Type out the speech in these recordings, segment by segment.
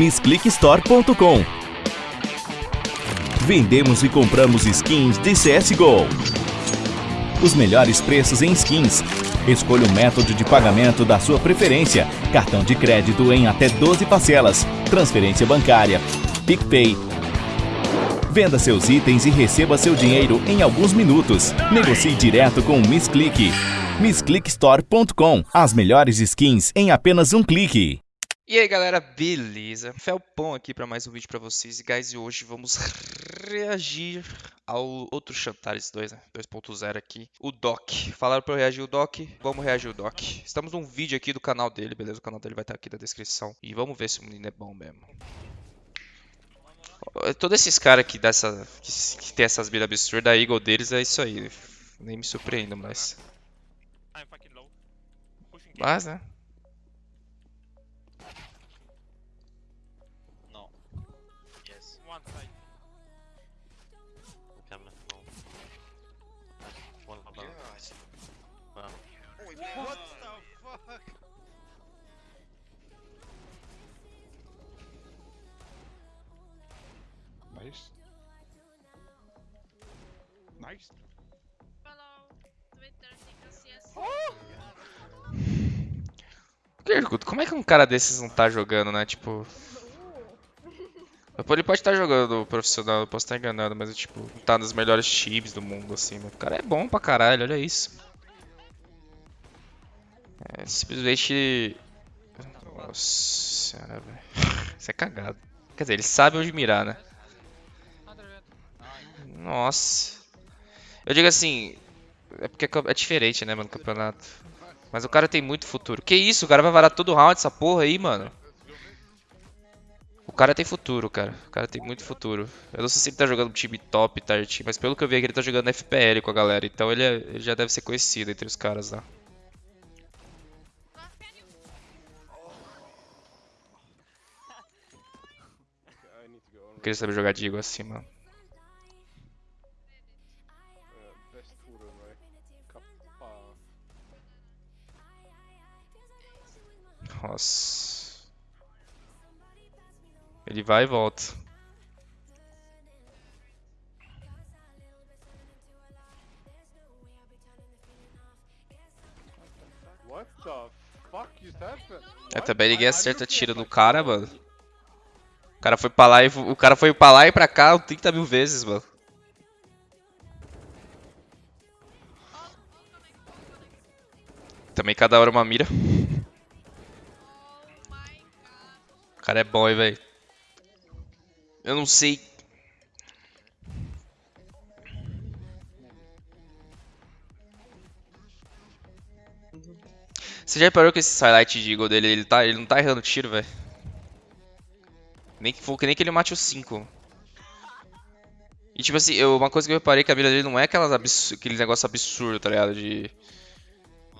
MissClickStore.com Vendemos e compramos skins de CSGO. Os melhores preços em skins. Escolha o método de pagamento da sua preferência. Cartão de crédito em até 12 parcelas. Transferência bancária. PicPay. Venda seus itens e receba seu dinheiro em alguns minutos. Negocie direto com o MissClick. MissClickStore.com As melhores skins em apenas um clique. E aí galera, beleza? Felpão aqui para mais um vídeo para vocês e guys, e hoje vamos reagir ao outro Chantares 2, né? 2.0 aqui, o Doc. Falaram para eu reagir o Doc, vamos reagir o Doc. Estamos num vídeo aqui do canal dele, beleza? O canal dele vai estar aqui na descrição e vamos ver se o menino é bom mesmo. Todos esses caras aqui dessa, que, que tem essas vidas absurdas, a Eagle deles é isso aí. Nem me surpreendo, mas... Mas, né? TKCS. Pergunto, como é que um cara desses não tá jogando, né? Tipo. Ele pode estar jogando profissional, eu posso estar enganado, mas tipo, tá nos melhores times do mundo, assim. Mas o cara é bom pra caralho, olha isso. É, simplesmente. Nossa senhora, velho. Isso é cagado. Quer dizer, ele sabe onde mirar, né? Nossa. Eu digo assim. É porque é diferente, né, mano, campeonato. Mas o cara tem muito futuro. Que isso, o cara vai varar todo round essa porra aí, mano. O cara tem futuro, cara. O cara tem muito futuro. Eu não sei se ele tá jogando um time top, Tarty, mas pelo que eu vi aqui ele tá jogando FPL com a galera. Então ele, é, ele já deve ser conhecido entre os caras lá. Eu queria saber jogar Digo assim, mano. Nossa. Ele vai e volta. É, também ninguém acerta tiro no cara, mano. O cara foi pra lá e o cara foi pra lá e pra cá 30 mil vezes, mano. Também cada hora uma mira. Cara é bom, hein, velho. Eu não sei. Você já reparou que esse highlight de Eagle dele, ele, tá, ele não tá errando tiro, velho? Nem que, nem que ele mate os 5. E tipo assim, eu, uma coisa que eu reparei que a mira dele não é aquelas abs aquele negócio absurdo, tá ligado? De.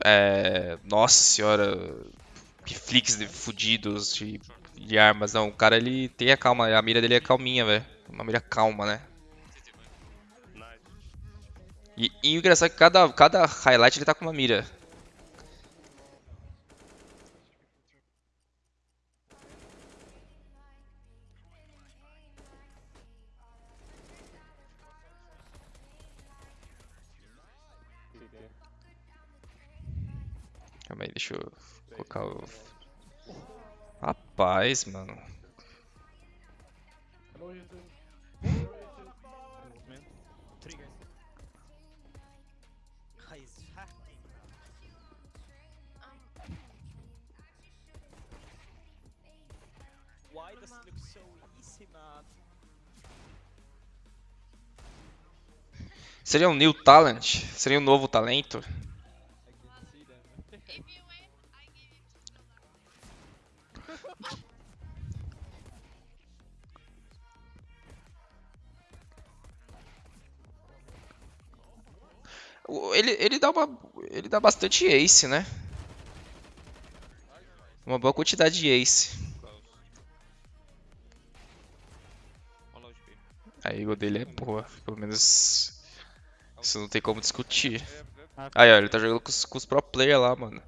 É. Nossa senhora. Piflix fudidos de, de armas. Não, o cara ele tem a calma. A mira dele é calminha, velho. Uma mira calma, né? E, e o engraçado é que cada, cada highlight ele tá com uma mira. Calma aí, deixa eu colocar o... Rapaz, mano. Seria um new talent? Seria um novo talento? Ele, ele dá uma. Ele dá bastante ace, né? Uma boa quantidade de ace. A ego dele é boa, pelo menos. Isso não tem como discutir. Aí, ó, ele tá jogando com os, com os pro player lá, mano.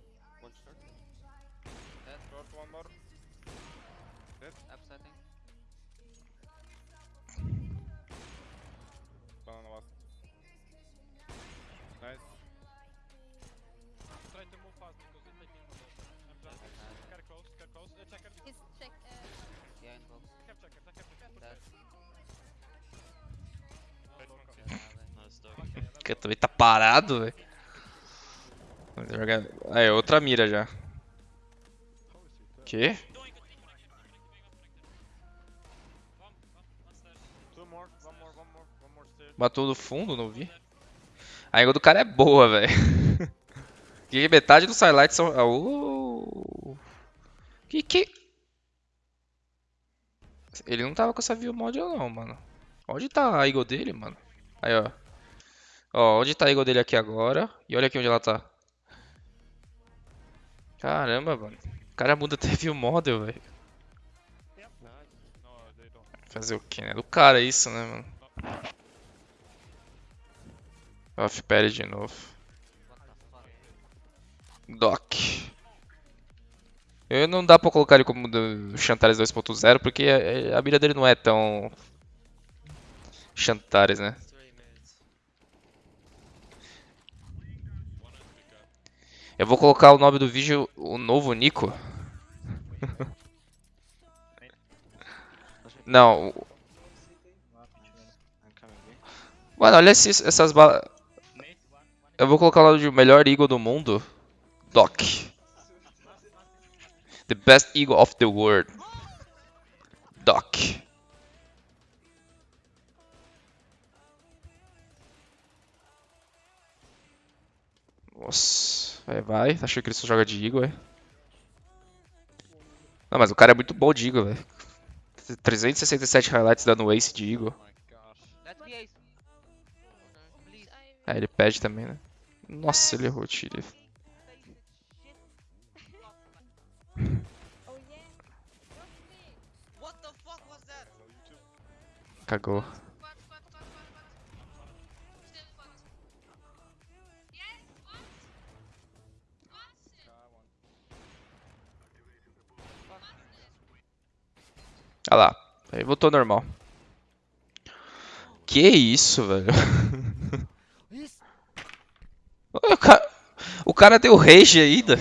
Checker. Is check. Uh, yeah, in box. Check checker, check checker. Que também tá parado, velho. Aí, outra mira já. Que? Matou no fundo, não vi. A angle do cara é boa, velho. Que metade dos highlights são. Uh. Que que. Ele não tava com essa view mod não, mano. Onde tá a eagle dele, mano? Aí, ó. Ó, onde tá a eagle dele aqui agora? E olha aqui onde ela tá. Caramba, mano. O cara muda até view model, velho. Fazer o que, né? Do cara isso, né, mano? Off parry de novo. Doc. Eu não dá pra colocar ele como Chantares 2.0 porque a, mira dele não é tão Chantares, né? Eu vou colocar o nome do vídeo o novo Nico. Não, mano, olha esses, essas balas. Eu vou colocar o nome de melhor eagle do mundo. Doc. The best eagle of the world. Doc. Nossa, vai, vai. Achei que ele só joga de eagle, é? Não, mas o cara é muito bom de eagle, velho. 367 highlights dando ace de eagle. Oh. Please. Ah, ele pede também, né? Nossa, ele errou o tiro. What? Olha lá. Aí voltou normal. Que isso, velho? o, cara, o cara deu rage ainda.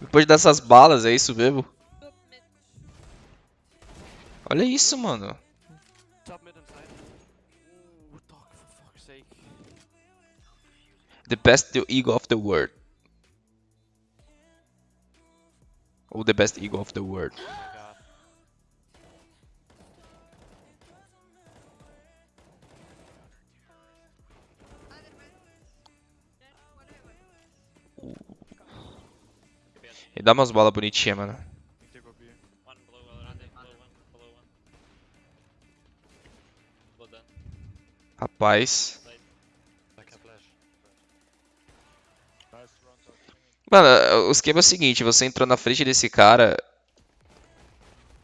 Depois dessas balas, é isso mesmo? Olha isso, mano. The best ego of the world. Oh, the best ego of the world. Oh. E dá umas balas bonitinhas, mano. They Mano, o esquema é o seguinte, você entrou na frente desse cara.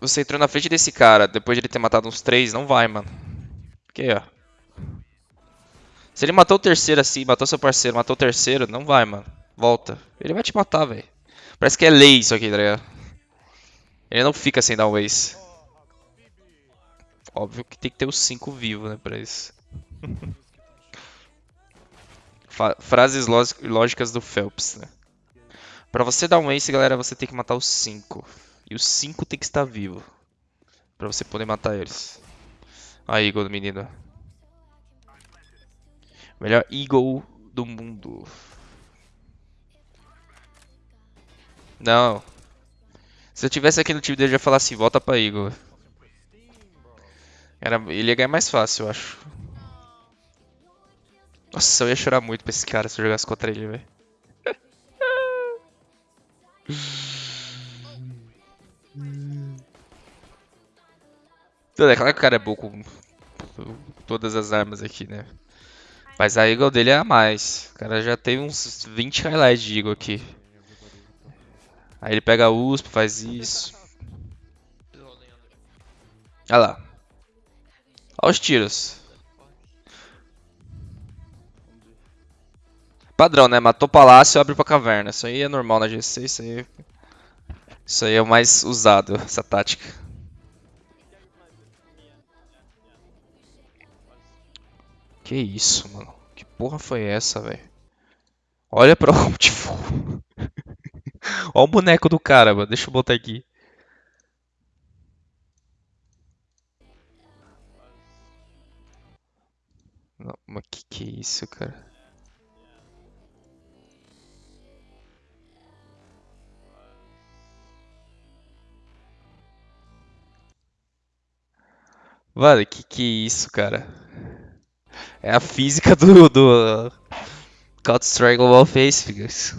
Você entrou na frente desse cara, depois de ele ter matado uns três, não vai, mano. Porque, ó. Se ele matou o terceiro assim, matou seu parceiro, matou o terceiro, não vai, mano. Volta. Ele vai te matar, velho. Parece que é lei isso aqui, tá ligado? Ele não fica sem dar um ace. Óbvio que tem que ter os cinco vivos, né, pra isso. Frases lógicas do Phelps, né? Pra você dar um ace, galera, você tem que matar os 5. E os 5 tem que estar vivo. Pra você poder matar eles. A Eagle do menino. Melhor Eagle do mundo. Não. Se eu tivesse aqui no time dele, eu ia falar assim, volta pra Eagle. Era, ele ia ganhar mais fácil, eu acho. Nossa, eu ia chorar muito pra esse cara se eu jogasse contra ele, velho. É claro que o cara é bom com todas as armas aqui, né? Mas a Eagle dele é a mais. O cara já tem uns 20 highlights de Eagle aqui. Aí ele pega a USP, faz isso. Olha lá. Olha os tiros. Padrão, né? Matou palácio, abre pra caverna. Isso aí é normal na GC, isso aí. Isso aí é o mais usado, essa tática. Que isso, mano? Que porra foi essa, velho? Olha pra onde foi. Olha o boneco do cara, mano. Deixa eu botar aqui. Não, mas que que é isso, cara? Mano, que que é isso, cara? É a física do, do Counter-Strike Global Face, figures.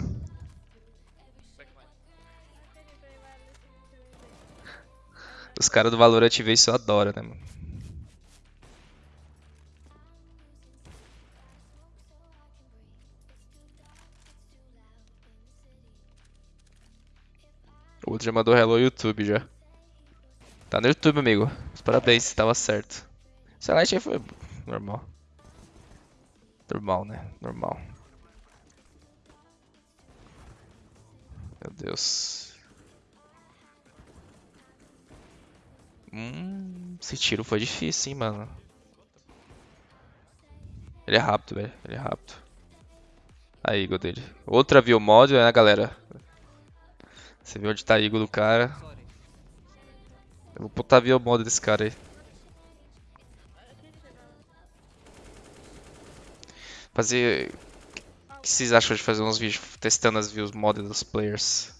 Os caras do Valorant vê isso adoram, né, mano? O outro já mandou hello YouTube já. Tá no YouTube, amigo. Parabéns, tava certo. Light aí foi normal. Normal, né? Normal. Meu Deus. Hum, esse tiro foi difícil, hein, mano. Ele é rápido, velho. Ele é rápido. Aí, Eagle dele. Outra view mod, né, galera? Você viu onde tá Eagle do cara. Vou botar a view mod desse cara aí. Fazer... O que vocês acham de fazer uns vídeos testando as views mod dos players?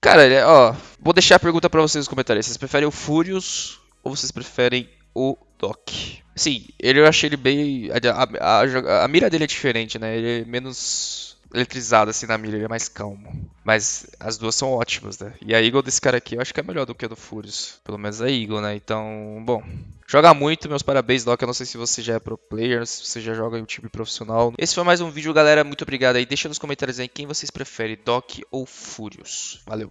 Cara, é- ó, vou deixar a pergunta pra vocês nos comentários. Vocês preferem o Furious ou vocês preferem o Doc? Sim, ele eu achei ele bem. A, a- a a mira dele é diferente, né? Ele é menos eletrizado assim na mira, ele é mais calmo. Mas as duas são ótimas, né? E a Eagle desse cara aqui eu acho que é melhor do que a do Furious. Pelo menos a Eagle, né? Então, bom. Joga muito, meus parabéns, Doc. Eu não sei se você já é pro player, se você já joga em um time profissional. Esse foi mais um vídeo, galera. Muito obrigado aí. Deixa nos comentários aí quem vocês preferem, Doc ou Furious. Valeu.